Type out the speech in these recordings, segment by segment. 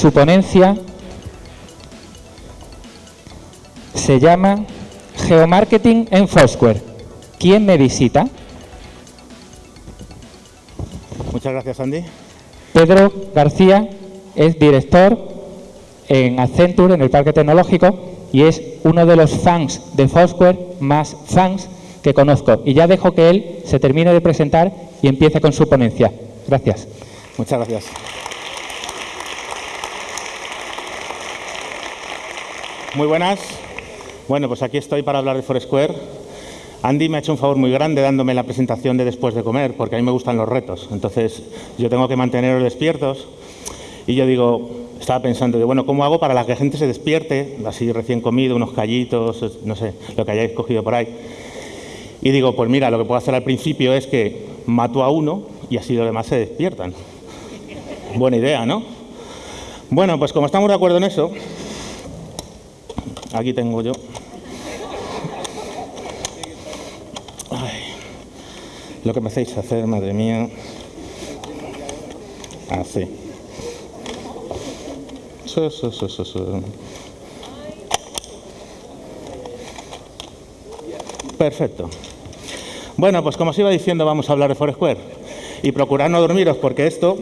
su ponencia se llama Geomarketing en Foursquare. ¿Quién me visita? Muchas gracias, Andy. Pedro García es director en Accenture, en el Parque Tecnológico, y es uno de los fans de Foursquare más fans que conozco. Y ya dejo que él se termine de presentar y empiece con su ponencia. Gracias. Muchas gracias. Muy buenas. Bueno, pues aquí estoy para hablar de Foursquare. Andy me ha hecho un favor muy grande dándome la presentación de después de comer, porque a mí me gustan los retos. Entonces, yo tengo que manteneros despiertos. Y yo digo, estaba pensando, de, bueno, ¿cómo hago para que la gente se despierte? Así recién comido, unos callitos, no sé, lo que hayáis cogido por ahí. Y digo, pues mira, lo que puedo hacer al principio es que mato a uno y así los demás se despiertan. Buena idea, ¿no? Bueno, pues como estamos de acuerdo en eso, aquí tengo yo Lo que me hacéis hacer, madre mía. Así. Perfecto. Bueno, pues como os iba diciendo, vamos a hablar de Foursquare. Y procurad no dormiros, porque esto...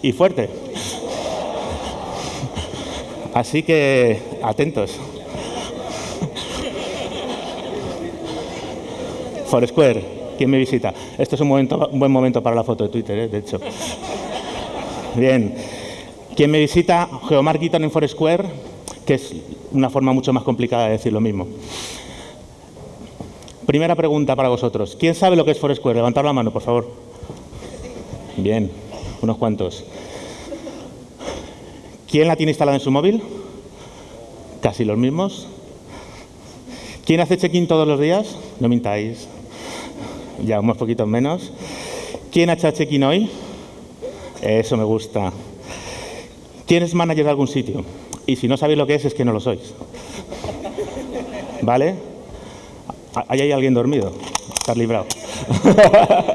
Y fuerte. Así que, atentos. Foursquare, ¿quién me visita? Esto es un, momento, un buen momento para la foto de Twitter, ¿eh? de hecho. Bien. ¿Quién me visita? Geomarketing en Foursquare, que es una forma mucho más complicada de decir lo mismo. Primera pregunta para vosotros. ¿Quién sabe lo que es Foursquare? Levantad la mano, por favor. Bien, unos cuantos. ¿Quién la tiene instalada en su móvil? Casi los mismos. ¿Quién hace check-in todos los días? No mintáis ya unos poquitos menos. ¿Quién ha hecho check-in hoy? Eso me gusta. ¿Quién es manager de algún sitio? Y si no sabéis lo que es, es que no lo sois. ¿Vale? Ahí hay alguien dormido. Estás librado.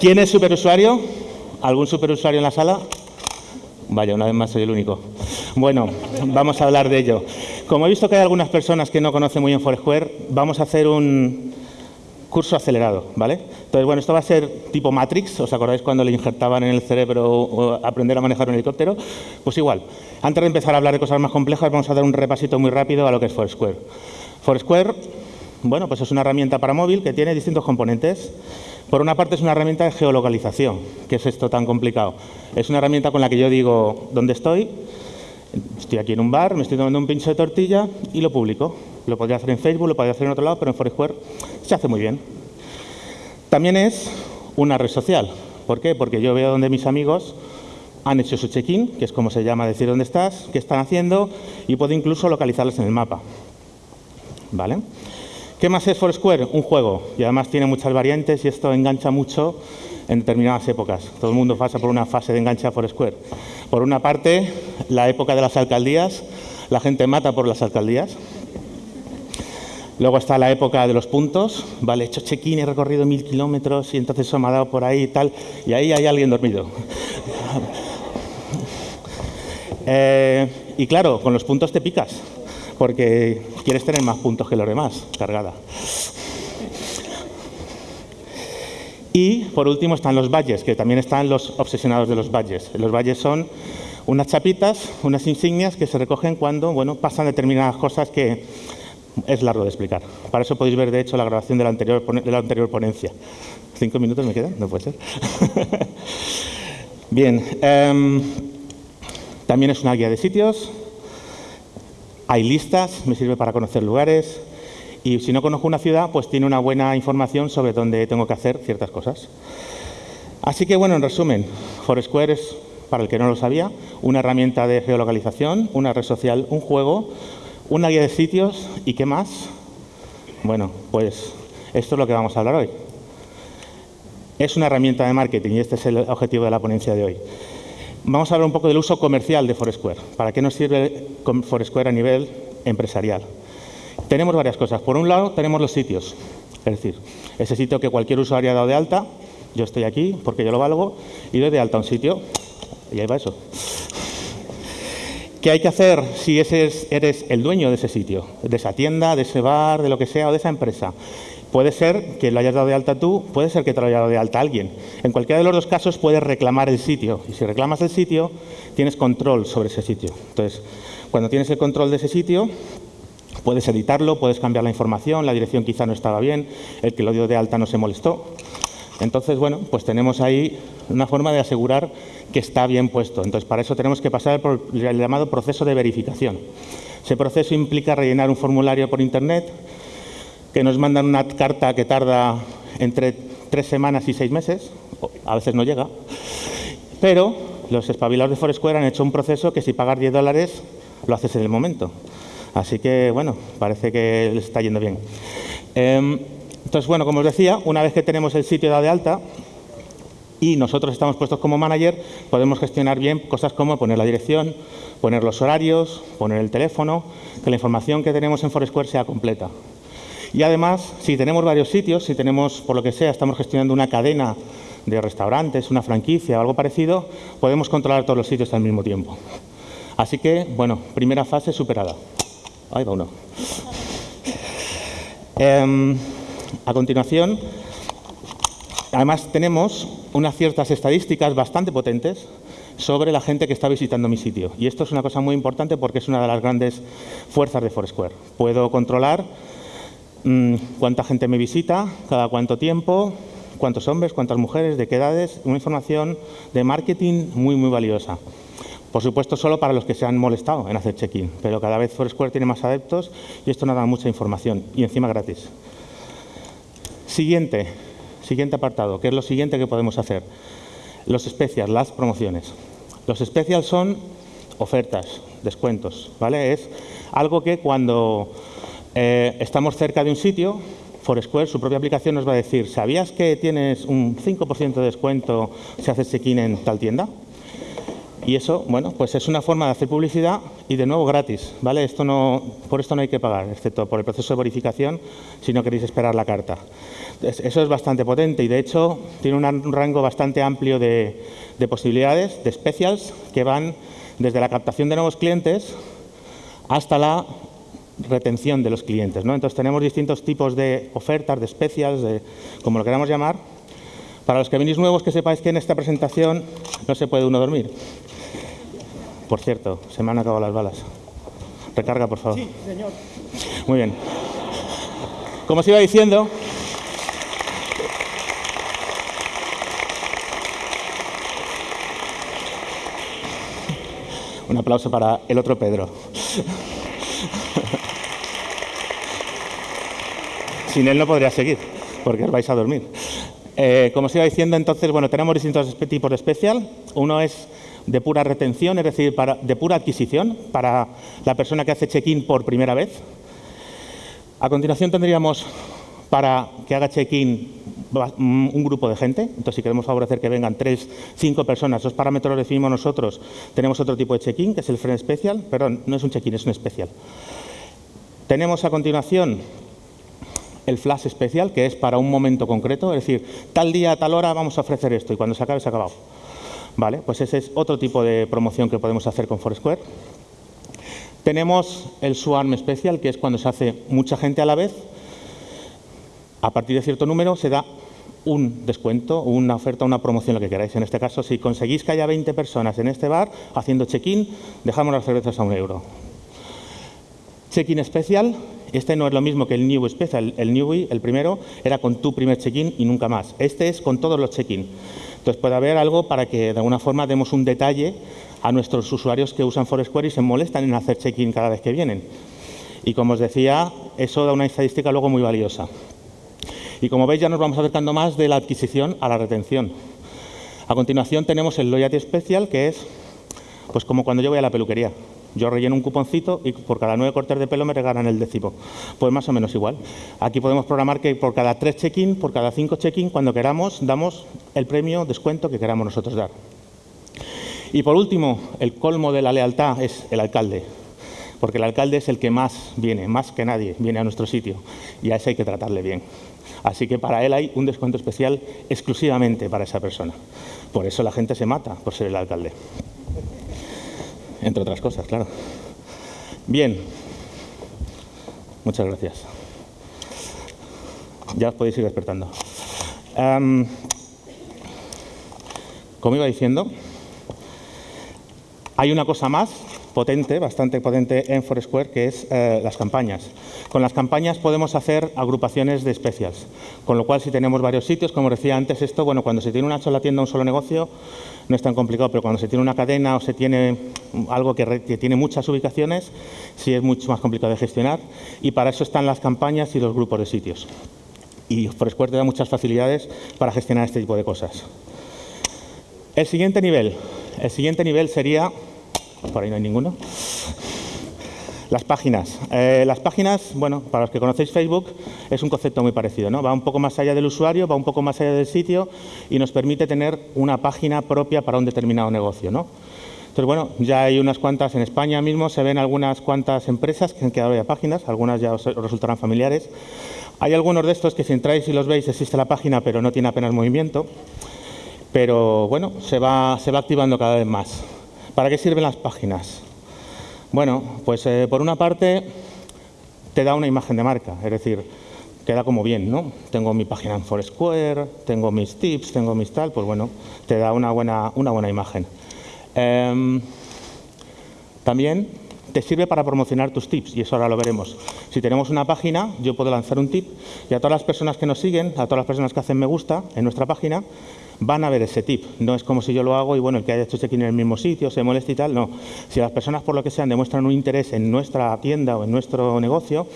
¿Quién es superusuario? ¿Algún superusuario en la sala? Vaya, una vez más soy el único. Bueno, vamos a hablar de ello. Como he visto que hay algunas personas que no conocen muy bien Foursquare, vamos a hacer un curso acelerado, ¿vale? Entonces, bueno, esto va a ser tipo Matrix, ¿os acordáis cuando le injertaban en el cerebro aprender a manejar un helicóptero? Pues igual, antes de empezar a hablar de cosas más complejas, vamos a dar un repasito muy rápido a lo que es Foursquare. Foursquare, bueno, pues es una herramienta para móvil que tiene distintos componentes. Por una parte es una herramienta de geolocalización, que es esto tan complicado. Es una herramienta con la que yo digo dónde estoy, Estoy aquí en un bar, me estoy tomando un pincho de tortilla y lo publico. Lo podría hacer en Facebook, lo podría hacer en otro lado, pero en Foursquare se hace muy bien. También es una red social. ¿Por qué? Porque yo veo donde mis amigos han hecho su check-in, que es como se llama decir dónde estás, qué están haciendo, y puedo incluso localizarles en el mapa. ¿Vale? ¿Qué más es Foursquare? Un juego. Y además tiene muchas variantes y esto engancha mucho en determinadas épocas. Todo el mundo pasa por una fase de enganche a Foursquare. Por una parte, la época de las alcaldías, la gente mata por las alcaldías. Luego está la época de los puntos, vale, he hecho check-in, he recorrido mil kilómetros y entonces eso me ha dado por ahí y tal, y ahí hay alguien dormido. Eh, y claro, con los puntos te picas, porque quieres tener más puntos que los demás, cargada. Y por último están los valles, que también están los obsesionados de los valles. Los valles son unas chapitas, unas insignias que se recogen cuando bueno, pasan determinadas cosas que es largo de explicar. Para eso podéis ver, de hecho, la grabación de la anterior, de la anterior ponencia. ¿Cinco minutos me quedan? No puede ser. Bien. Em, también es una guía de sitios. Hay listas, me sirve para conocer lugares. Y si no conozco una ciudad, pues tiene una buena información sobre dónde tengo que hacer ciertas cosas. Así que, bueno, en resumen, Foursquare es, para el que no lo sabía, una herramienta de geolocalización, una red social, un juego, una guía de sitios y ¿qué más? Bueno, pues esto es lo que vamos a hablar hoy. Es una herramienta de marketing y este es el objetivo de la ponencia de hoy. Vamos a hablar un poco del uso comercial de Foursquare. ¿Para qué nos sirve Foursquare a nivel empresarial? Tenemos varias cosas. Por un lado, tenemos los sitios. Es decir, ese sitio que cualquier usuario ha dado de alta Yo estoy aquí porque yo lo valgo y doy de alta un sitio y ahí va eso. ¿Qué hay que hacer si eres el dueño de ese sitio, de esa tienda, de ese bar, de lo que sea o de esa empresa? Puede ser que lo hayas dado de alta tú, puede ser que te lo haya dado de alta alguien. En cualquiera de los dos casos puedes reclamar el sitio. Y si reclamas el sitio, tienes control sobre ese sitio. Entonces, cuando tienes el control de ese sitio, puedes editarlo, puedes cambiar la información, la dirección quizá no estaba bien, el que lo dio de alta no se molestó. Entonces, bueno, pues tenemos ahí una forma de asegurar que está bien puesto. Entonces, para eso tenemos que pasar por el llamado proceso de verificación. Ese proceso implica rellenar un formulario por Internet, que nos mandan una carta que tarda entre tres semanas y seis meses, a veces no llega, pero los espabilados de Foursquare han hecho un proceso que si pagas 10 dólares lo haces en el momento. Así que, bueno, parece que les está yendo bien. Em, entonces, bueno, como os decía, una vez que tenemos el sitio dado de alta y nosotros estamos puestos como manager, podemos gestionar bien cosas como poner la dirección, poner los horarios, poner el teléfono, que la información que tenemos en Foursquare sea completa. Y además, si tenemos varios sitios, si tenemos, por lo que sea, estamos gestionando una cadena de restaurantes, una franquicia o algo parecido, podemos controlar todos los sitios al mismo tiempo. Así que, bueno, primera fase superada. Ahí va uno. Em, a continuación, además tenemos unas ciertas estadísticas bastante potentes sobre la gente que está visitando mi sitio. Y esto es una cosa muy importante porque es una de las grandes fuerzas de Foursquare. Puedo controlar cuánta gente me visita, cada cuánto tiempo, cuántos hombres, cuántas mujeres, de qué edades, una información de marketing muy, muy valiosa. Por supuesto, solo para los que se han molestado en hacer check-in, pero cada vez Foursquare tiene más adeptos y esto nos da mucha información y encima gratis. Siguiente, siguiente apartado, ¿qué es lo siguiente que podemos hacer? Los specials, las promociones. Los specials son ofertas, descuentos, ¿vale? Es algo que cuando eh, estamos cerca de un sitio, Foursquare, su propia aplicación nos va a decir, ¿sabías que tienes un 5% de descuento si haces check-in en tal tienda? Y eso, bueno, pues es una forma de hacer publicidad y de nuevo gratis, ¿vale? Esto no, por esto no hay que pagar, excepto por el proceso de verificación, si no queréis esperar la carta. Eso es bastante potente y de hecho tiene un rango bastante amplio de, de posibilidades, de specials, que van desde la captación de nuevos clientes hasta la retención de los clientes. ¿no? Entonces tenemos distintos tipos de ofertas, de especias, de, como lo queramos llamar. Para los que venís nuevos, que sepáis que en esta presentación no se puede uno dormir. Por cierto, se me han acabado las balas. Recarga, por favor. Sí, señor. Muy bien. Como os iba diciendo, un aplauso para el otro Pedro. Sin él no podría seguir, porque os vais a dormir. Eh, como os iba diciendo, entonces, bueno, tenemos distintos tipos de especial. Uno es de pura retención, es decir, de pura adquisición, para la persona que hace check-in por primera vez. A continuación tendríamos para que haga check-in un grupo de gente. Entonces, si queremos favorecer que vengan tres, cinco personas, esos parámetros los definimos nosotros, tenemos otro tipo de check-in, que es el friend special. Perdón, no es un check-in, es un especial. Tenemos a continuación el flash especial, que es para un momento concreto, es decir, tal día, tal hora vamos a ofrecer esto y cuando se acabe, se ha acabado. ¿Vale? Pues ese es otro tipo de promoción que podemos hacer con Foursquare. Tenemos el Swarm especial, que es cuando se hace mucha gente a la vez. A partir de cierto número se da un descuento, una oferta, una promoción, lo que queráis. En este caso, si conseguís que haya 20 personas en este bar haciendo check-in, dejamos las cervezas a un euro. Check-in especial este no es lo mismo que el New Special. El Newbie, el primero, era con tu primer check-in y nunca más. Este es con todos los check-in. Entonces puede haber algo para que de alguna forma demos un detalle a nuestros usuarios que usan Foursquare y se molestan en hacer check-in cada vez que vienen. Y como os decía, eso da una estadística luego muy valiosa. Y como veis ya nos vamos acercando más de la adquisición a la retención. A continuación tenemos el Loyalty Special, que es pues como cuando yo voy a la peluquería. Yo relleno un cuponcito y por cada nueve cortes de pelo me regalan el décimo. Pues más o menos igual. Aquí podemos programar que por cada tres check-in, por cada cinco check-in, cuando queramos, damos el premio, descuento que queramos nosotros dar. Y por último, el colmo de la lealtad es el alcalde. Porque el alcalde es el que más viene, más que nadie, viene a nuestro sitio. Y a ese hay que tratarle bien. Así que para él hay un descuento especial exclusivamente para esa persona. Por eso la gente se mata por ser el alcalde. Entre otras cosas, claro. Bien. Muchas gracias. Ya os podéis ir despertando. Como iba diciendo, hay una cosa más potente, bastante potente en Foursquare, que es eh, las campañas. Con las campañas podemos hacer agrupaciones de especias, con lo cual si tenemos varios sitios, como decía antes, esto, bueno, cuando se tiene una sola tienda, un solo negocio, no es tan complicado, pero cuando se tiene una cadena o se tiene algo que, tiene muchas ubicaciones, sí es mucho más complicado de gestionar y para eso están las campañas y los grupos de sitios. Y Foursquare te da muchas facilidades para gestionar este tipo de cosas. El siguiente nivel, el siguiente nivel sería por ahí no hay ninguno. Las páginas. Eh, las páginas, bueno, para los que conocéis Facebook, es un concepto muy parecido, ¿no? Va un poco más allá del usuario, va un poco más allá del sitio y nos permite tener una página propia para un determinado negocio, ¿no? Entonces, bueno, ya hay unas cuantas en España mismo, se ven algunas cuantas empresas que han quedado ya páginas, algunas ya os resultarán familiares. Hay algunos de estos que si entráis y los veis existe la página, pero no tiene apenas movimiento. Pero bueno, se va, se va activando cada vez más. ¿Para qué sirven las páginas? Bueno, pues eh, por una parte te da una imagen de marca, es decir, queda como bien, ¿no? Tengo mi página en Foursquare, tengo mis tips, tengo mis tal, pues bueno, te da una buena, una buena imagen. Em, también te sirve para promocionar tus tips y eso ahora lo veremos. Si tenemos una página, yo puedo lanzar un tip y a todas las personas que nos siguen, a todas las personas que hacen me gusta en nuestra página, van a ver ese tip. No es como si yo lo hago y bueno, el que haya hecho check-in en el mismo sitio se molesta y tal, no. Si las personas por lo que sean demuestran un interés en nuestra tienda o en nuestro negocio,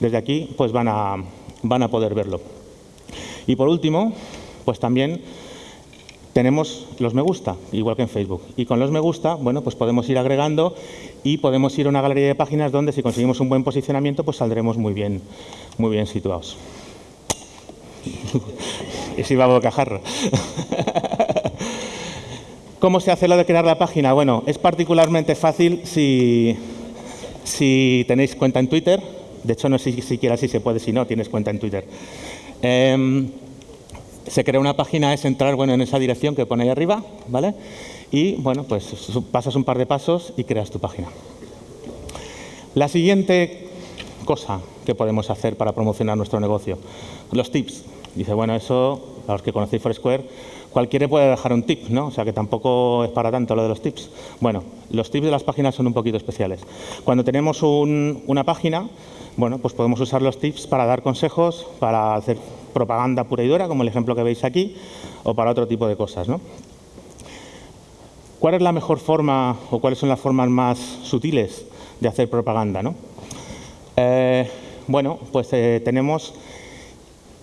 desde aquí pues van a, van a poder verlo. Y por último, pues también tenemos los me gusta, igual que en Facebook. Y con los me gusta, bueno, pues podemos ir agregando y podemos ir a una galería de páginas donde si conseguimos un buen posicionamiento, pues saldremos muy bien, muy bien situados. y si va a bocajarro. ¿Cómo se hace lo de crear la página? Bueno, es particularmente fácil si, si tenéis cuenta en Twitter. De hecho, no sé si siquiera si se puede si no tienes cuenta en Twitter. Em, se crea una página, es entrar bueno, en esa dirección que pone ahí arriba, ¿vale? Y, bueno, pues pasas un par de pasos y creas tu página. La siguiente cosa que podemos hacer para promocionar nuestro negocio, los tips. Dice, bueno, eso, a los que conocéis Foursquare, cualquiera puede dejar un tip, ¿no? O sea, que tampoco es para tanto lo de los tips. Bueno, los tips de las páginas son un poquito especiales. Cuando tenemos una página, bueno, pues podemos usar los tips para dar consejos, para hacer propaganda pura y dura, como el ejemplo que veis aquí, o para otro tipo de cosas, ¿no? ¿Cuál es la mejor forma o cuáles son las formas más sutiles de hacer propaganda, no? Eh, bueno, pues eh, tenemos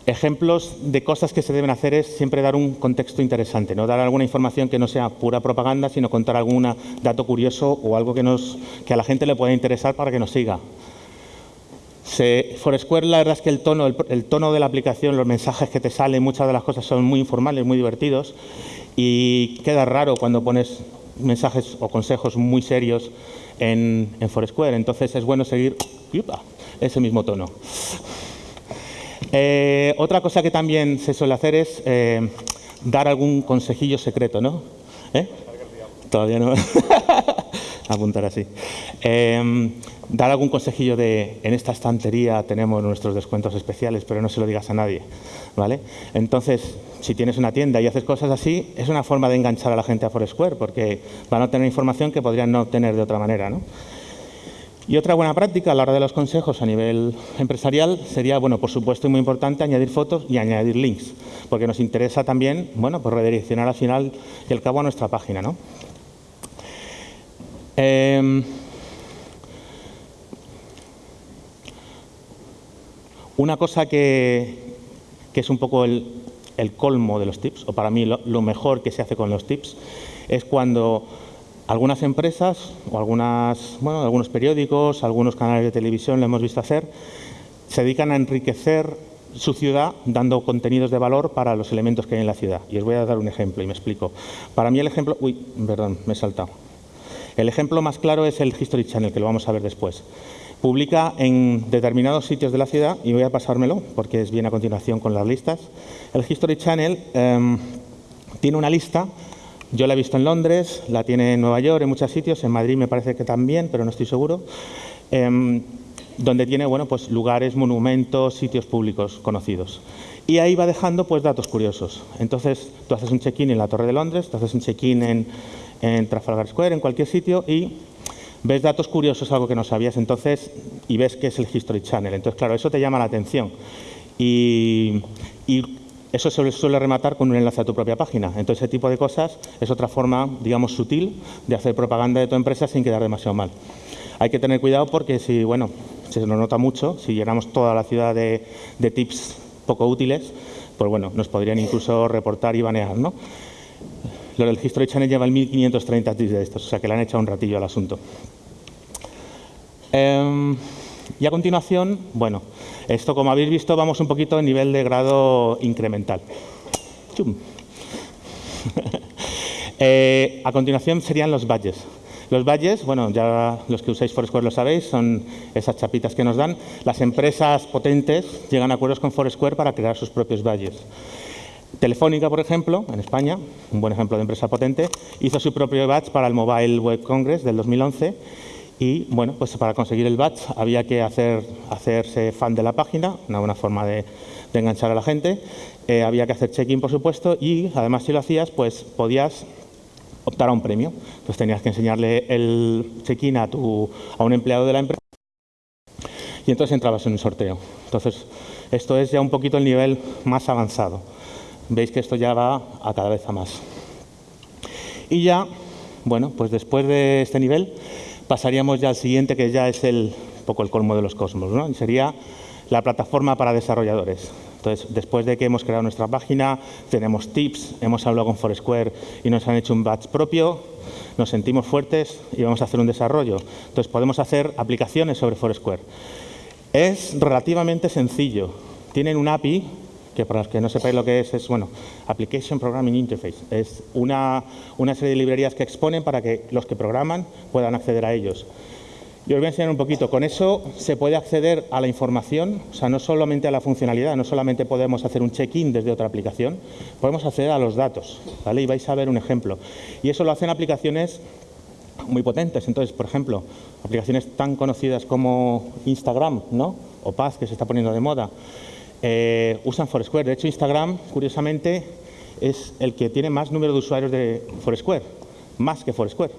ejemplos de cosas que se deben hacer es siempre dar un contexto interesante, no dar alguna información que no sea pura propaganda, sino contar algún dato curioso o algo que, nos, que a la gente le pueda interesar para que nos siga. Se, Foursquare, la verdad es que el tono, el, tono de la aplicación, los mensajes que te salen, muchas de las cosas son muy informales, muy divertidos y queda raro cuando pones mensajes o consejos muy serios en, en Foursquare. Entonces es bueno seguir ese mismo tono. Eh, otra cosa que también se suele hacer es eh, dar algún consejillo secreto, ¿no? ¿Eh? Todavía no. Apuntar así. dar algún consejillo de, en esta estantería tenemos nuestros descuentos especiales, pero no se lo digas a nadie, Entonces, si tienes una tienda y haces cosas así, es una forma de enganchar a la gente a Foursquare, porque van a tener información que podrían no obtener de otra manera, ¿no? Y otra buena práctica a la hora de los consejos a nivel empresarial sería, bueno, por supuesto, y muy importante, añadir fotos y añadir links, porque nos interesa también, bueno, pues redireccionar al final y al cabo a nuestra página, ¿no? Em, una cosa que, es un poco el, colmo de los tips, o para mí lo mejor que se hace con los tips, es cuando algunas empresas o algunas, bueno, algunos periódicos, algunos canales de televisión lo hemos visto hacer, se dedican a enriquecer su ciudad dando contenidos de valor para los elementos que hay en la ciudad. Y os voy a dar un ejemplo y me explico. Para mí el ejemplo... Uy, perdón, me he saltado. El ejemplo más claro es el History Channel, que lo vamos a ver después. Publica en determinados sitios de la ciudad, y voy a pasármelo porque es bien a continuación con las listas. El History Channel em, tiene una lista, yo la he visto en Londres, la tiene en Nueva York, en muchos sitios, en Madrid me parece que también, pero no estoy seguro, em, donde tiene bueno, pues, lugares, monumentos, sitios públicos conocidos. Y ahí va dejando pues, datos curiosos. Entonces, tú haces un check-in en la Torre de Londres, tú haces un check-in en, en Trafalgar Square, en cualquier sitio, y ves datos curiosos, algo que no sabías, entonces, y ves que es el History Channel. Entonces, claro, eso te llama la atención. Y, eso se suele rematar con un enlace a tu propia página. Entonces, ese tipo de cosas es otra forma, digamos, sutil de hacer propaganda de tu empresa sin quedar demasiado mal. Hay que tener cuidado porque si, bueno, se nos nota mucho, si llenamos toda la ciudad de, de tips poco útiles, pues bueno, nos podrían incluso reportar y banear, ¿no? Lo del History Channel lleva el 1530 tips de estos, o sea que le han echado un ratillo al asunto. Em, y a continuación, bueno, esto como habéis visto vamos un poquito a nivel de grado incremental. eh, a continuación serían los badges. Los badges, bueno, ya los que usáis Foursquare lo sabéis, son esas chapitas que nos dan. Las empresas potentes llegan a acuerdos con Foursquare para crear sus propios badges. Telefónica, por ejemplo, en España, un buen ejemplo de empresa potente, hizo su propio badge para el Mobile Web Congress del 2011 y, bueno, pues para conseguir el badge había que hacer, hacerse fan de la página, una buena forma de, enganchar a la gente, eh, había que hacer check-in, por supuesto, y además si lo hacías, pues podías optar a un premio. Entonces tenías que enseñarle el check-in a, a un empleado de la empresa y entonces entrabas en un sorteo. Entonces, esto es ya un poquito el nivel más avanzado. Veis que esto ya va a cada vez a más. Y ya, bueno, pues después de este nivel pasaríamos ya al siguiente, que ya es el poco el colmo de los cosmos, ¿no? Y sería la plataforma para desarrolladores. Entonces, después de que hemos creado nuestra página, tenemos tips, hemos hablado con Foursquare y nos han hecho un batch propio, nos sentimos fuertes y vamos a hacer un desarrollo. Entonces, podemos hacer aplicaciones sobre Foursquare. Es relativamente sencillo. Tienen un API, que para los que no sepáis lo que es, es, bueno, Application Programming Interface. Es una, una serie de librerías que exponen para que los que programan puedan acceder a ellos. Yo os voy a enseñar un poquito. Con eso se puede acceder a la información, o sea, no solamente a la funcionalidad, no solamente podemos hacer un check-in desde otra aplicación, podemos acceder a los datos, ¿vale? Y vais a ver un ejemplo. Y eso lo hacen aplicaciones muy potentes. Entonces, por ejemplo, aplicaciones tan conocidas como Instagram, ¿no? O Paz, que se está poniendo de moda, eh, usan Foursquare. De hecho, Instagram, curiosamente, es el que tiene más número de usuarios de Foursquare, más que Foursquare.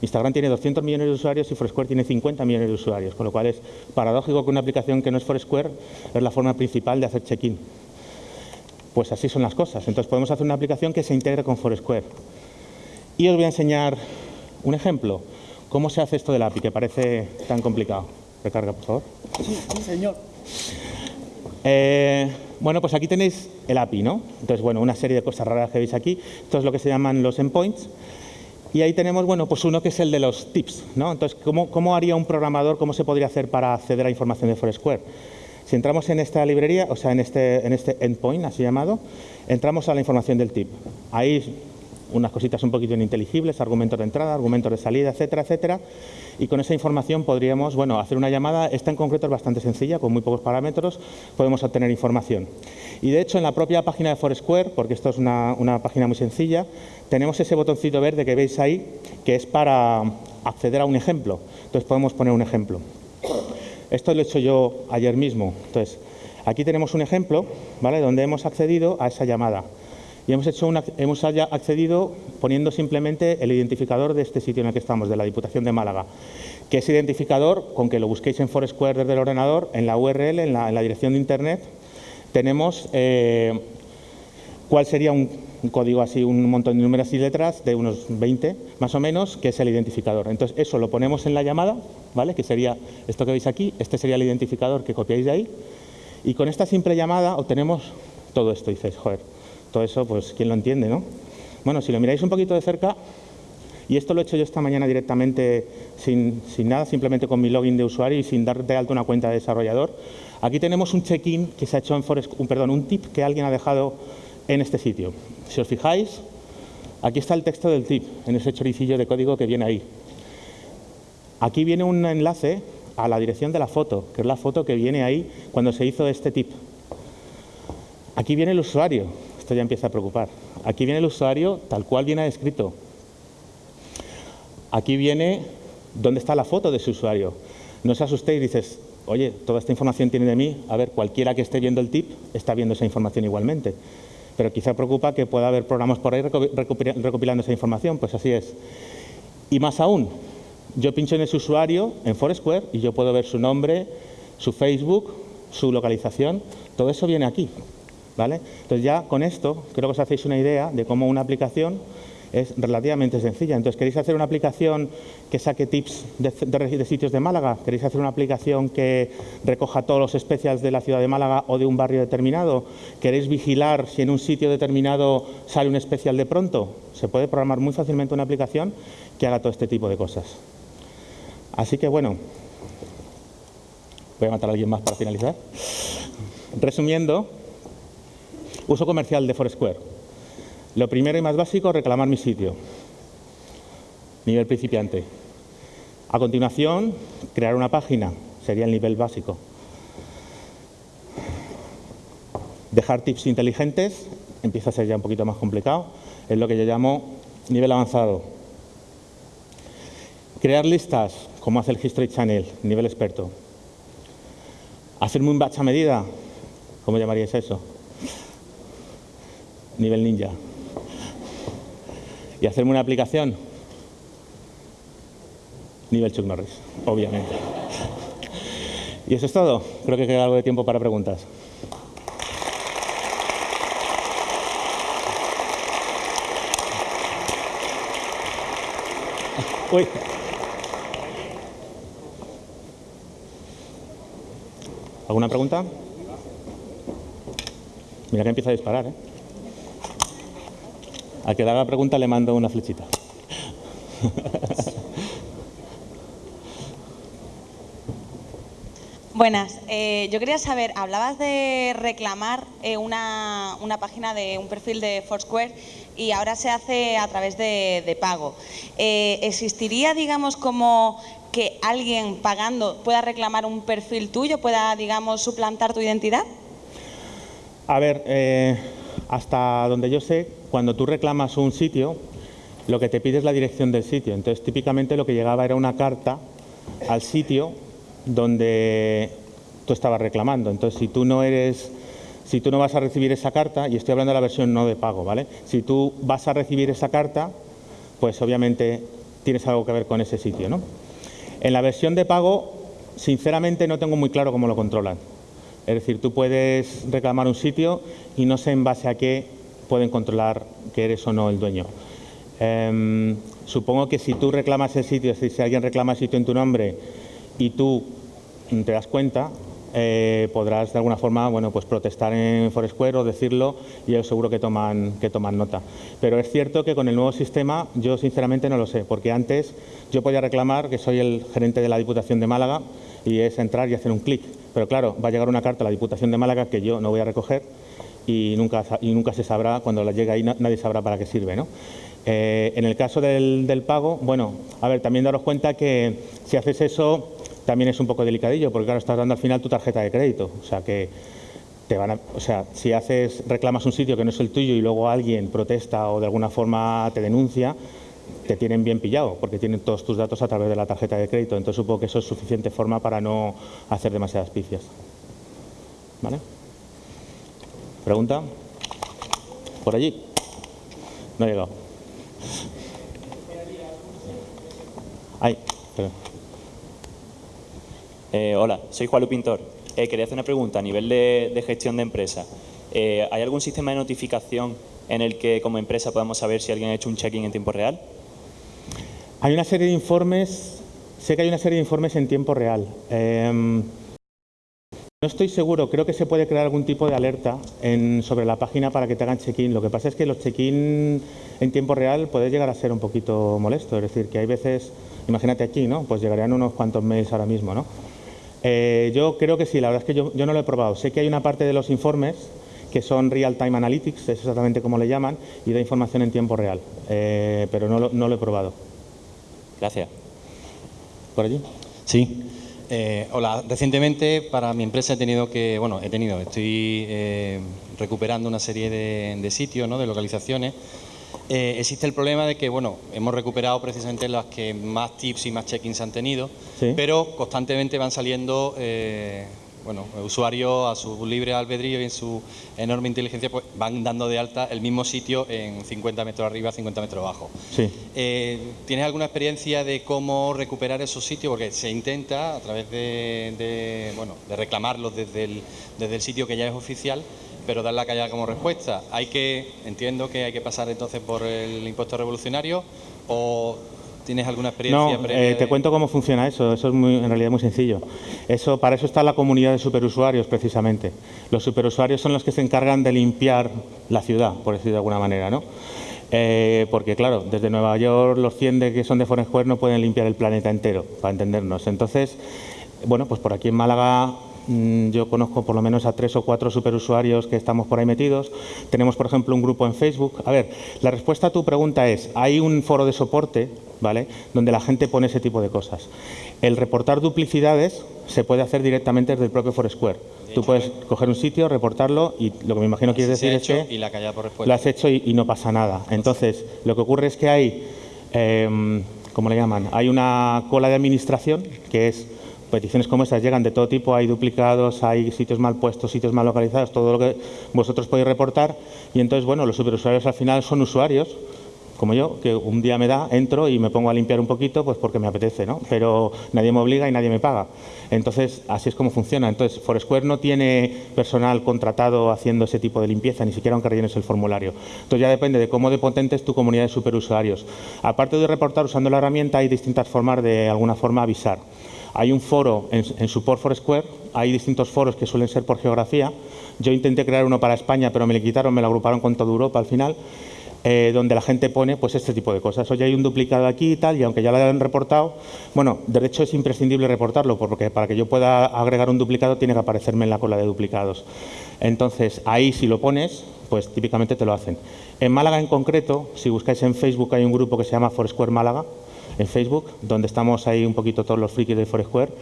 Instagram tiene 200 millones de usuarios y Foursquare tiene 50 millones de usuarios, con lo cual es paradójico que una aplicación que no es Foursquare es la forma principal de hacer check-in. Pues así son las cosas. Entonces podemos hacer una aplicación que se integre con Foursquare. Y os voy a enseñar un ejemplo. ¿Cómo se hace esto del API, que parece tan complicado? Recarga, por favor. Sí, señor. Eh, bueno, pues aquí tenéis el API, ¿no? Entonces, bueno, una serie de cosas raras que veis aquí. Esto es lo que se llaman los endpoints. Y ahí tenemos, bueno, pues uno que es el de los tips, ¿no? Entonces, ¿cómo, haría un programador, cómo se podría hacer para acceder a información de Foursquare? Si entramos en esta librería, o sea, en este, en este endpoint, así llamado, entramos a la información del tip. Ahí unas cositas un poquito ininteligibles, argumentos de entrada, argumentos de salida, etcétera, etcétera. Y con esa información podríamos, bueno, hacer una llamada. Esta en concreto es bastante sencilla, con muy pocos parámetros podemos obtener información. Y de hecho, en la propia página de Foursquare, porque esto es una, una página muy sencilla, tenemos ese botoncito verde que veis ahí, que es para acceder a un ejemplo. Entonces podemos poner un ejemplo. Esto lo he hecho yo ayer mismo. Entonces, aquí tenemos un ejemplo, ¿vale? Donde hemos accedido a esa llamada y hemos, accedido poniendo simplemente el identificador de este sitio en el que estamos, de la Diputación de Málaga, que ese identificador, con que lo busquéis en Foursquare desde el ordenador, en la URL, en la, dirección de Internet, tenemos eh, cuál sería un, código así, un montón de números y letras de unos 20 más o menos, que es el identificador. Entonces, eso lo ponemos en la llamada, ¿vale? que sería esto que veis aquí, este sería el identificador que copiáis de ahí, y con esta simple llamada obtenemos todo esto. Dices, joder, todo eso, pues, ¿quién lo entiende, no? Bueno, si lo miráis un poquito de cerca, y esto lo he hecho yo esta mañana directamente sin, nada, simplemente con mi login de usuario y sin dar de alta una cuenta de desarrollador. Aquí tenemos un check-in que se ha hecho en Forest, un, perdón, un tip que alguien ha dejado en este sitio. Si os fijáis, aquí está el texto del tip, en ese choricillo de código que viene ahí. Aquí viene un enlace a la dirección de la foto, que es la foto que viene ahí cuando se hizo este tip. Aquí viene el usuario, esto ya empieza a preocupar. Aquí viene el usuario tal cual viene escrito. Aquí viene dónde está la foto de ese usuario. No os asustéis, dices, oye, toda esta información tiene de mí, a ver, cualquiera que esté viendo el tip está viendo esa información igualmente. Pero quizá preocupa que pueda haber programas por ahí recopilando esa información, pues así es. Y más aún, yo pincho en ese usuario, en Foursquare, y yo puedo ver su nombre, su Facebook, su localización, todo eso viene aquí. ¿Vale? Entonces ya con esto creo que os hacéis una idea de cómo una aplicación es relativamente sencilla. Entonces, ¿queréis hacer una aplicación que saque tips de, sitios de Málaga? ¿Queréis hacer una aplicación que recoja todos los especiales de la ciudad de Málaga o de un barrio determinado? ¿Queréis vigilar si en un sitio determinado sale un especial de pronto? Se puede programar muy fácilmente una aplicación que haga todo este tipo de cosas. Así que bueno, voy a matar a alguien más para finalizar. Resumiendo, uso comercial de Foursquare. Lo primero y más básico, reclamar mi sitio. Nivel principiante. A continuación, crear una página. Sería el nivel básico. Dejar tips inteligentes. Empieza a ser ya un poquito más complicado. Es lo que yo llamo nivel avanzado. Crear listas, como hace el History Channel, nivel experto. Hacerme un batch a medida, ¿cómo llamaríais eso? Nivel ninja. Y hacerme una aplicación, nivel Chuck Norris, obviamente. Y eso es todo. Creo que queda algo de tiempo para preguntas. Uy. ¿Alguna pregunta? Mira que empieza a disparar, ¿eh? Al que le haga pregunta le mando una flechita. Buenas, eh, yo quería saber, hablabas de reclamar eh, una, página de un perfil de Foursquare y ahora se hace a través de, pago. Eh, ¿Existiría, digamos, como que alguien pagando pueda reclamar un perfil tuyo, pueda, digamos, suplantar tu identidad? A ver, hasta donde yo sé, cuando tú reclamas un sitio, lo que te pide es la dirección del sitio. Entonces, típicamente lo que llegaba era una carta al sitio donde tú estabas reclamando. Entonces, si tú no eres, si tú no vas a recibir esa carta, y estoy hablando de la versión no de pago, ¿vale? Si tú vas a recibir esa carta, pues obviamente tienes algo que ver con ese sitio, ¿no? En la versión de pago, sinceramente no tengo muy claro cómo lo controlan. Es decir, tú puedes reclamar un sitio y no sé en base a qué pueden controlar que eres o no el dueño. Em, supongo que si tú reclamas el sitio, si alguien reclama el sitio en tu nombre y tú te das cuenta, eh, podrás de alguna forma bueno, pues protestar en Foursquare o decirlo y yo seguro que toman, que toman nota. Pero es cierto que con el nuevo sistema yo sinceramente no lo sé, porque antes yo podía reclamar que soy el gerente de la Diputación de Málaga y es entrar y hacer un clic. Pero claro, va a llegar una carta a la Diputación de Málaga que yo no voy a recoger y nunca, y nunca se sabrá, cuando la llegue ahí nadie sabrá para qué sirve. ¿no? Eh, en el caso del, del pago, bueno, a ver, también daros cuenta que si haces eso también es un poco delicadillo, porque claro, estás dando al final tu tarjeta de crédito. O sea que te van a, o sea, si haces, reclamas un sitio que no es el tuyo y luego alguien protesta o de alguna forma te denuncia, te tienen bien pillado, porque tienen todos tus datos a través de la tarjeta de crédito. Entonces supongo que eso es suficiente forma para no hacer demasiadas picias. ¿Vale? ¿Pregunta? ¿Por allí? No ha llegado. Eh, hola, soy Juan Pintor. Eh, quería hacer una pregunta a nivel de, gestión de empresa. Eh, ¿Hay algún sistema de notificación en el que como empresa podamos saber si alguien ha hecho un check-in en tiempo real? Hay una serie de informes, sé que hay una serie de informes en tiempo real. Em, no estoy seguro, creo que se puede crear algún tipo de alerta sobre la página para que te hagan check-in. Lo que pasa es que los check-in en tiempo real puede llegar a ser un poquito molesto, es decir, que hay veces, imagínate aquí, ¿no? Pues llegarían unos cuantos mails ahora mismo, ¿no? Eh, yo creo que sí, la verdad es que yo, no lo he probado. Sé que hay una parte de los informes que son Real Time Analytics, es exactamente como le llaman, y da información en tiempo real, eh, pero no lo, he probado. Gracias. por allí? Sí. Eh, hola, recientemente para mi empresa he tenido que, bueno, he tenido, estoy eh, recuperando una serie de, de sitios, ¿no? de localizaciones. Eh, existe el problema de que, bueno, hemos recuperado precisamente las que más tips y más check-ins han tenido, Sí. pero constantemente van saliendo bueno, usuarios a su libre albedrío y en su enorme inteligencia pues, van dando de alta el mismo sitio en 50 metros arriba, 50 metros abajo. Sí. Eh, ¿Tienes alguna experiencia de cómo recuperar esos sitios? Porque se intenta a través de, de, bueno, de reclamarlos desde el, desde el sitio que ya es oficial, pero dar la callada como respuesta. Hay que, entiendo que hay que pasar entonces por el impuesto revolucionario o tienes alguna experiencia No, previa eh, te de- cuento cómo funciona eso. Eso es muy, en realidad muy sencillo. Eso, para eso está la comunidad de superusuarios, precisamente. Los superusuarios son los que se encargan de limpiar la ciudad, por decir de alguna manera, ¿no? Eh, porque, claro, desde Nueva York los 100 de que son de Foursquare no pueden limpiar el planeta entero, para entendernos. Entonces, bueno, pues por aquí en Málaga yo conozco por lo menos a tres o cuatro superusuarios que estamos por ahí metidos. Tenemos, por ejemplo, un grupo en Facebook. A ver, la respuesta a tu pregunta es, hay un foro de soporte, ¿vale?, donde la gente pone ese tipo de cosas. El reportar duplicidades se puede hacer directamente desde el propio Foursquare. Tú puedes coger un sitio, reportarlo y lo que me imagino quieres decir es que y la por lo has hecho y, y no pasa nada. Entonces, lo que ocurre es que hay, eh, ¿cómo le llaman? Hay una cola de administración que es peticiones como estas llegan de todo tipo, hay duplicados, hay sitios mal puestos, sitios mal localizados, todo lo que vosotros podéis reportar y entonces, bueno, los superusuarios al final son usuarios como yo, que un día me da, entro y me pongo a limpiar un poquito, pues porque me apetece, ¿no? Pero nadie me obliga y nadie me paga. Entonces, así es como funciona. Entonces, Foursquare no tiene personal contratado haciendo ese tipo de limpieza, ni siquiera aunque rellenes el formulario. Entonces, ya depende de cómo de potente es tu comunidad de superusuarios. Aparte de reportar usando la herramienta, hay distintas formas de, alguna forma, avisar. Hay un foro en, en Support Foursquare, hay distintos foros que suelen ser por geografía. Yo intenté crear uno para España, pero me le quitaron, me lo agruparon con toda Europa al final eh, donde la gente pone pues este tipo de cosas. Oye, hay un duplicado aquí y tal, y aunque ya lo hayan reportado, bueno, de hecho es imprescindible reportarlo, porque para que yo pueda agregar un duplicado tiene que aparecerme en la cola de duplicados. Entonces, ahí si lo pones, pues típicamente te lo hacen. En Málaga en concreto, si buscáis en Facebook, hay un grupo que se llama Foursquare Málaga, en Facebook, donde estamos ahí un poquito todos los frikis de Foursquare,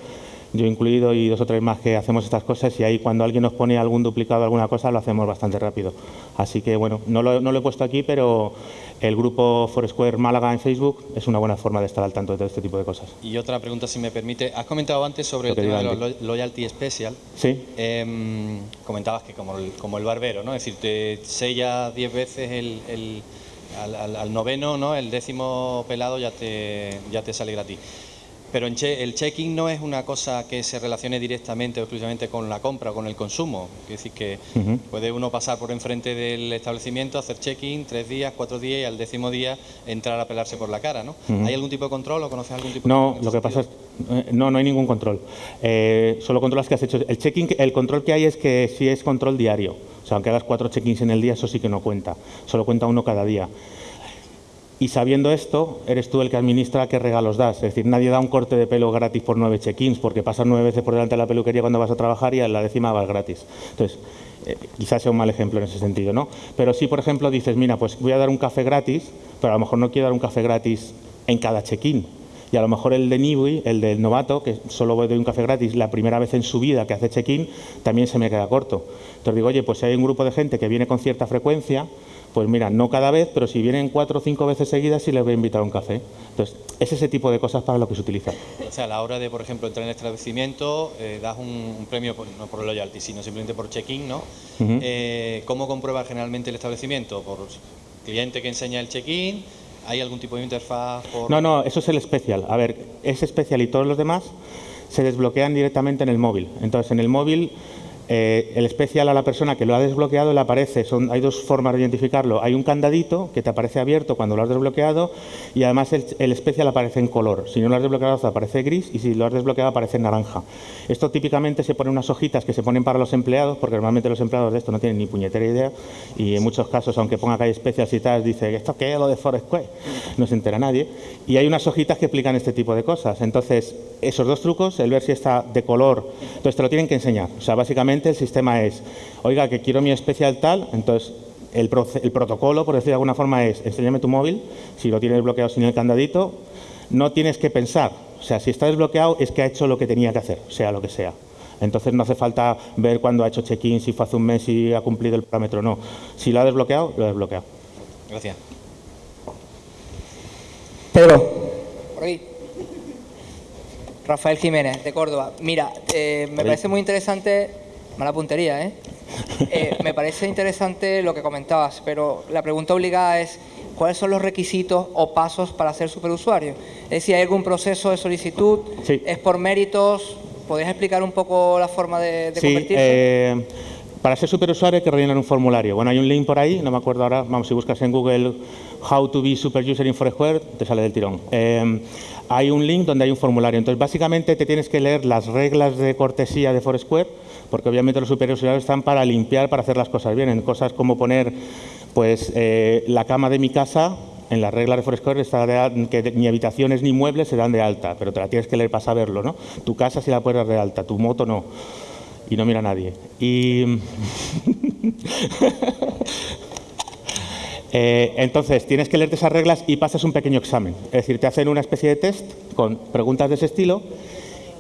yo incluido y dos o tres más que hacemos estas cosas y ahí cuando alguien nos pone algún duplicado alguna cosa lo hacemos bastante rápido. Así que bueno, no lo, no lo he puesto aquí, pero el grupo Foursquare Málaga en Facebook es una buena forma de estar al tanto de todo este tipo de cosas. Y otra pregunta, si me permite. Has comentado antes sobre Lo el tema de los lo- loyalty special. Sí, Em, comentabas que como el, como el barbero, ¿no? Es decir, te sella 10 veces el, el- al, al- al noveno, ¿no? El décimo pelado ya te, ya te sale gratis. Pero en che- el check-in no es una cosa que se relacione directamente o exclusivamente con la compra o con el consumo. Es decir, que puede uno pasar por enfrente del establecimiento, hacer check-in tres días, cuatro días y al décimo día entrar a pelarse por la cara, ¿no? ¿Hay algún tipo de control o conoces algún tipo de No, control en lo que pasa es eh, no, no hay ningún control. Eh, solo controlas que has hecho. El checking, el control que hay es que si es control diario. O sea, aunque hagas cuatro check-ins en el día, eso sí que no cuenta. Solo cuenta uno cada día. Y sabiendo esto, eres tú el que administra qué regalos das. Es decir, nadie da un corte de pelo gratis por nueve check-ins, porque pasas nueve veces por delante de la peluquería cuando vas a trabajar y a la décima vas gratis. Entonces, eh, quizás sea un mal ejemplo en ese sentido, ¿no? Pero si, por ejemplo, dices, mira, pues voy a dar un café gratis, pero a lo mejor no quiero dar un café gratis en cada check-in. Y a lo mejor el de newbie, el del novato, que solo doy un café gratis la primera vez en su vida que hace check-in, también se me queda corto. Entonces digo, oye, pues si hay un grupo de gente que viene con cierta frecuencia, pues mira, no cada vez, pero si vienen cuatro o cinco veces seguidas, sí les voy a invitar a un café. Entonces, es ese tipo de cosas para lo que se utiliza. O sea, a la hora de, por ejemplo, entrar en el establecimiento, eh, das un, un premio, por- no por loyalty, sino simplemente por check-in, ¿no? Ujú. Eh, ¿Cómo comprueba generalmente el establecimiento? ¿Por cliente que enseña el check-in? ¿Hay algún tipo de interfaz? No, no, eso es el especial. A ver, ese especial y todos los demás se desbloquean directamente en el móvil. Entonces, en el móvil, eh, el especial a la persona que lo ha desbloqueado le aparece. Son, hay dos formas de identificarlo. Hay un candadito que te aparece abierto cuando lo has desbloqueado y además el, el especial aparece en color. Si no lo has desbloqueado, aparece gris y si lo has desbloqueado, aparece en naranja. Esto típicamente se pone unas hojitas que se ponen para los empleados, porque normalmente los empleados de esto no tienen ni puñetera idea y en muchos casos, aunque ponga que hay especias y tal, dice, ¿esto qué es lo de Foursquare? No se entera nadie. Y hay unas hojitas que explican este tipo de cosas. Entonces, esos dos trucos, el ver si está de color, entonces te lo tienen que enseñar. O sea, básicamente el sistema es, oiga, que quiero mi especial tal, entonces el, protocolo, por decir de alguna forma, es enséñame tu móvil, si lo tienes bloqueado sin el candadito, no tienes que pensar O sea, si está desbloqueado es que ha hecho lo que tenía que hacer, sea lo que sea. Entonces no hace falta ver cuándo ha hecho check-in, si fue hace un mes, si ha cumplido el parámetro o no. Si lo ha desbloqueado, lo ha desbloqueado. Gracias. Pedro. Por ahí. Rafael Jiménez, de Córdoba. Mira, eh, me parece muy interesante, mala puntería, ¿eh? ¿eh? Me parece interesante lo que comentabas, pero la pregunta obligada es, ¿cuáles son los requisitos o pasos para ser superusuario? Es decir, ¿hay algún proceso de solicitud? Sí. ¿Es por méritos? ¿Podrías explicar un poco la forma de, de Sí, convertirse? eh, para ser superusuario hay que rellenar un formulario. Bueno, hay un link por ahí, no me acuerdo ahora, vamos, si buscas en Google How to be super user in Foursquare, te sale del tirón. Eh, hay un link donde hay un formulario. Entonces, básicamente te tienes que leer las reglas de cortesía de Foursquare, porque obviamente los superusuarios están para limpiar, para hacer las cosas bien. En cosas como poner, pues, eh, la cama de mi casa, en las reglas de Foursquare está que ni habitaciones ni muebles se dan de alta, pero te la tienes que leer para saberlo, ¿no? Tu casa sí la puedes dar de alta, tu moto no. Y no mira a nadie. Y... Eh, entonces, tienes que leerte esas reglas y pasas un pequeño examen. Es decir, te hacen una especie de test con preguntas de ese estilo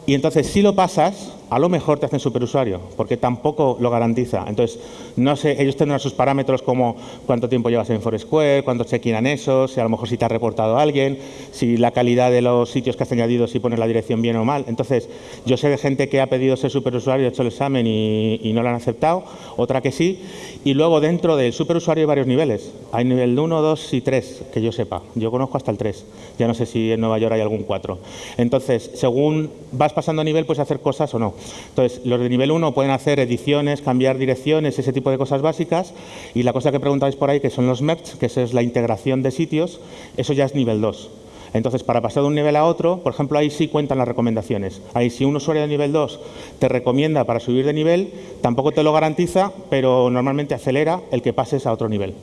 y entonces, si lo pasas, a lo mejor te hacen superusuario, porque tampoco lo garantiza. Entonces, no sé, ellos tendrán sus parámetros como cuánto tiempo llevas en Foursquare, cuánto check-in han eso, si a lo mejor si te ha reportado alguien, si la calidad de los sitios que has añadido, si pones la dirección bien o mal. Entonces, yo sé de gente que ha pedido ser superusuario, ha hecho el examen y, y no lo han aceptado, otra que sí. Y luego, dentro del superusuario hay varios niveles. Hay nivel 1, 2 y 3, que yo sepa. Yo conozco hasta el 3. Ya no sé si en Nueva York hay algún 4. Entonces, según vas pasando a nivel, puedes hacer cosas o no. Entonces, los de nivel 1 pueden hacer ediciones, cambiar direcciones, ese tipo de cosas básicas. Y la cosa que preguntáis por ahí, que son los merge, que eso es la integración de sitios, eso ya es nivel 2. Entonces, para pasar de un nivel a otro, por ejemplo, ahí sí cuentan las recomendaciones. Ahí, si un usuario de nivel 2 te recomienda para subir de nivel, tampoco te lo garantiza, pero normalmente acelera el que pases a otro nivel.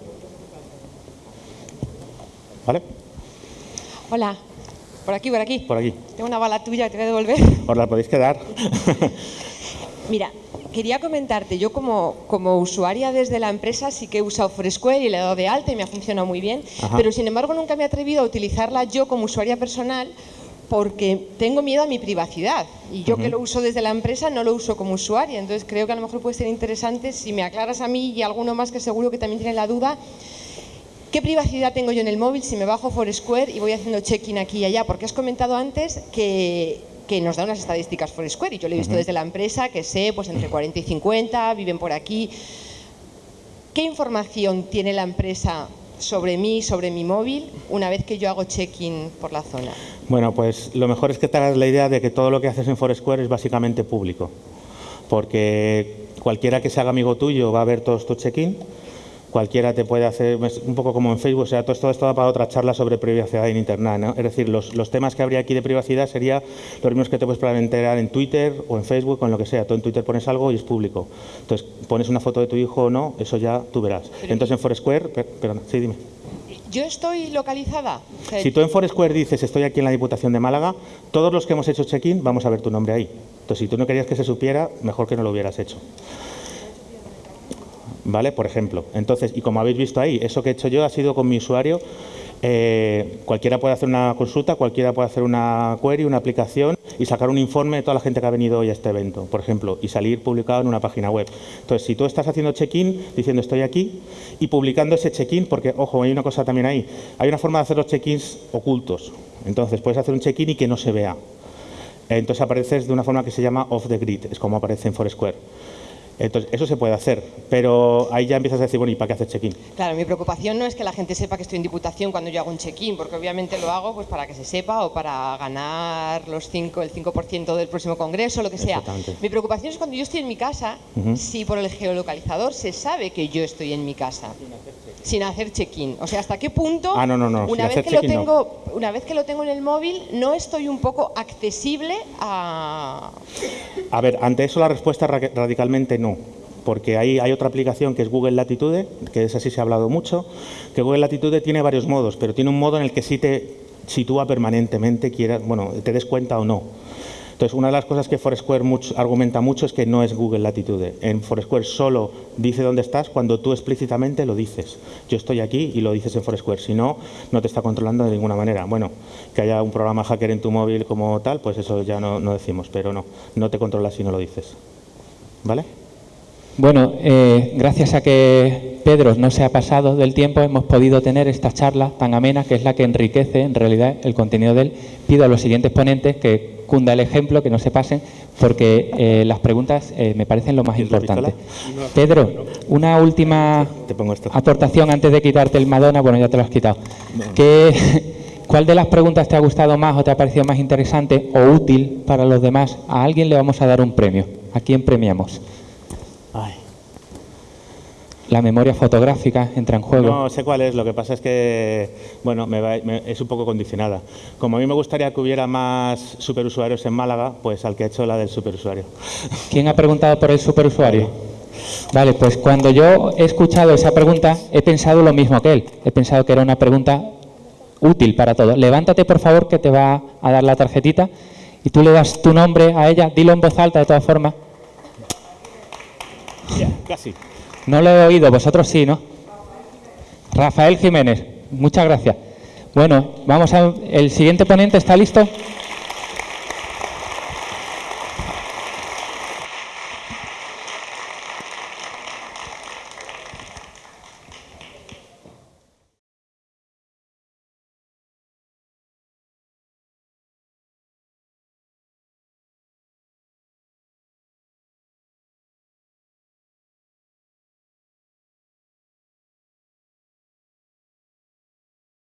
¿Vale? Hola, por aquí, por aquí. Por aquí. Tengo una bala tuya que te voy a devolver. Os la podéis quedar. Mira, quería comentarte, yo como, como usuaria desde la empresa sí que he usado Foursquare y le he dado de alta y me ha funcionado muy bien, Ajá. pero sin embargo nunca me he atrevido a utilizarla yo como usuaria personal porque tengo miedo a mi privacidad y yo que lo uso desde la empresa no lo uso como usuaria, entonces creo que a lo mejor puede ser interesante si me aclaras a mí y a alguno más que seguro que también tiene la duda, ¿Qué privacidad tengo yo en el móvil si me bajo Foursquare y voy haciendo check-in aquí y allá? Porque has comentado antes que, que nos da unas estadísticas Foursquare y yo lo he visto desde la empresa, que sé, pues entre 40 y 50, viven por aquí. ¿Qué información tiene la empresa sobre mí, sobre mi móvil, una vez que yo hago check-in por la zona? Bueno, pues lo mejor es que te hagas la idea de que todo lo que haces en Foursquare es básicamente público. Porque cualquiera que se haga amigo tuyo va a ver todos tus check-in, cualquiera te puede hacer, un poco como en Facebook, o sea, todo esto, esto da para otra charla sobre privacidad en Internet, ¿no? Es decir, los, los temas que habría aquí de privacidad sería los mismos que te puedes enterar en Twitter o en Facebook o en lo que sea. Tú en Twitter pones algo y es público. Entonces, pones una foto de tu hijo o no, eso ya tú verás. Entonces, en Foursquare, per- perdona, sí, dime. ¿Yo estoy localizada? Si tú en Foursquare dices estoy aquí en la Diputación de Málaga, todos los que hemos hecho check-in vamos a ver tu nombre ahí. Entonces, si tú no querías que se supiera, mejor que no lo hubieras hecho. ¿Vale? Por ejemplo. Entonces, y como habéis visto ahí, eso que he hecho yo ha sido con mi usuario. Eh, cualquiera puede hacer una consulta, cualquiera puede hacer una query, una aplicación y sacar un informe de toda la gente que ha venido hoy a este evento, por ejemplo, y salir publicado en una página web. Entonces, si tú estás haciendo check-in diciendo estoy aquí y publicando ese check-in, porque, ojo, hay una cosa también ahí, hay una forma de hacer los check-ins ocultos. Entonces, puedes hacer un check-in y que no se vea. Entonces apareces de una forma que se llama off the grid, es como aparece en Foursquare. Entonces, eso se puede hacer, pero ahí ya empiezas a decir, bueno, ¿y para qué haces check-in? Claro, mi preocupación no es que la gente sepa que estoy en Diputación cuando yo hago un check-in, porque obviamente lo hago pues para que se sepa o para ganar los 5, el 5% del próximo congreso, lo que sea. Mi preocupación es cuando yo estoy en mi casa, Ujú. si por el geolocalizador se sabe que yo estoy en mi casa. Sin hacer check-in. O sea, ¿hasta qué punto, Ah, no, no, no, sin una, vez hacer que lo tengo, una vez que lo tengo en el móvil, no estoy un poco accesible a... A ver, ante eso la respuesta ra- radicalmente no, porque ahí hay otra aplicación que es Google Latitude, que de esa sí se ha hablado mucho, que Google Latitude tiene varios modos, pero tiene un modo en el que sí te sitúa permanentemente, quieras, bueno, te des cuenta o no. Entonces, una de las cosas que Foursquare mucho, argumenta mucho es que no es Google Latitude. En Foursquare solo dice dónde estás cuando tú explícitamente lo dices. Yo estoy aquí y lo dices en Foursquare. Si no, no te está controlando de ninguna manera. Bueno, que haya un programa hacker en tu móvil como tal, pues eso ya no, no decimos, pero no, no te controla si no lo dices. ¿Vale? Bueno, eh, gracias a que Pedro no se ha pasado del tiempo, hemos podido tener esta charla tan amena que es la que enriquece en realidad el contenido de él. Pido a los siguientes ponentes que cunda el ejemplo, que no se pasen, porque eh, las preguntas eh, me parecen lo más ¿Quieres la importante. Pedro, una última aportación antes de quitarte el Madonna. Bueno, ya te lo has quitado. ¿Qué- ¿Cuál de las preguntas te ha gustado más o te ha parecido más interesante o útil para los demás? A alguien le vamos a dar un premio. ¿A quién premiamos? La memoria fotográfica entra en juego. No sé cuál es, lo que pasa es que, bueno, me va- me- es un poco condicionada. Como a mí me gustaría que hubiera más superusuarios en Málaga, pues al que ha hecho la del superusuario. ¿Quién ha preguntado por el superusuario? Vale, pues cuando yo he escuchado esa pregunta he pensado lo mismo que él. He pensado que era una pregunta útil para todos. Levántate, por favor, que te va a dar la tarjetita y tú le das tu nombre a ella. Dilo en voz alta, de todas formas. Ya, casi. No lo he oído, vosotros sí, ¿no? Rafael Jiménez, muchas gracias. Bueno, vamos a... ¿El siguiente ponente está listo?